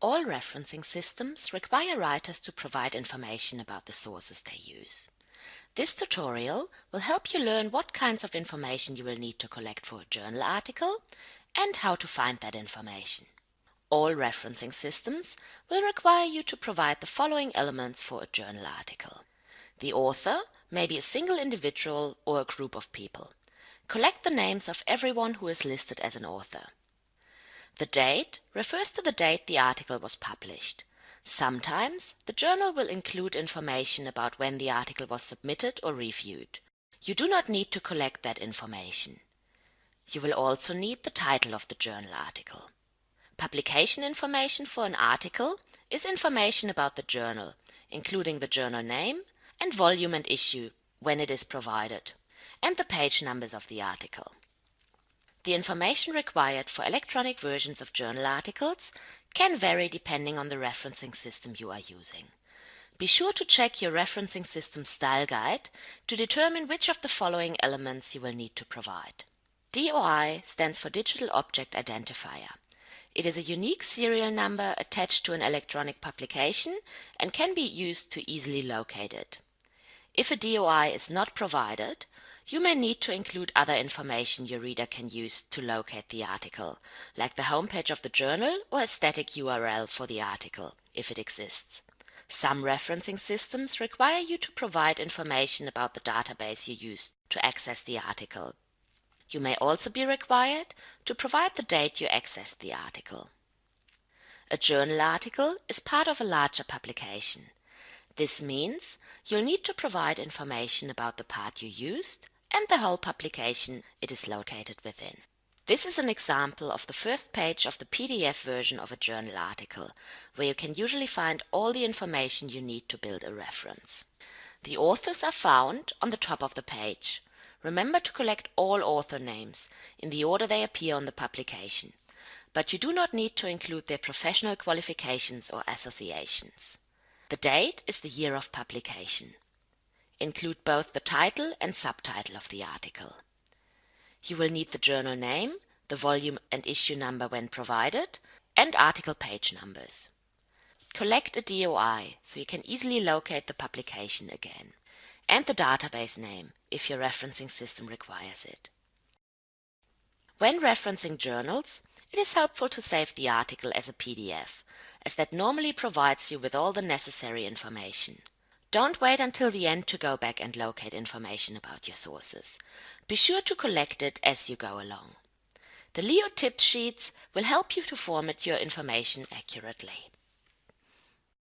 All referencing systems require writers to provide information about the sources they use. This tutorial will help you learn what kinds of information you will need to collect for a journal article and how to find that information. All referencing systems will require you to provide the following elements for a journal article. The author may be a single individual or a group of people. Collect the names of everyone who is listed as an author. The date refers to the date the article was published. Sometimes the journal will include information about when the article was submitted or reviewed. You do not need to collect that information. You will also need the title of the journal article. Publication information for an article is information about the journal, including the journal name and volume and issue when it is provided, and the page numbers of the article. The information required for electronic versions of journal articles can vary depending on the referencing system you are using. Be sure to check your referencing system style guide to determine which of the following elements you will need to provide. DOI stands for Digital Object Identifier. It is a unique serial number attached to an electronic publication and can be used to easily locate it. If a DOI is not provided, you may need to include other information your reader can use to locate the article, like the homepage of the journal or a static URL for the article, if it exists. Some referencing systems require you to provide information about the database you used to access the article. You may also be required to provide the date you accessed the article. A journal article is part of a larger publication. This means you'll need to provide information about the part you used and the whole publication it is located within. This is an example of the first page of the PDF version of a journal article, where you can usually find all the information you need to build a reference. The authors are found on the top of the page. Remember to collect all author names in the order they appear on the publication, but you do not need to include their professional qualifications or associations. The date is the year of publication. Include both the title and subtitle of the article. You will need the journal name, the volume and issue number when provided, and article page numbers. Collect a DOI so you can easily locate the publication again and the database name if your referencing system requires it. When referencing journals, it is helpful to save the article as a PDF, as that normally provides you with all the necessary information. Don't wait until the end to go back and locate information about your sources. Be sure to collect it as you go along. The Leo tips sheets will help you to format your information accurately.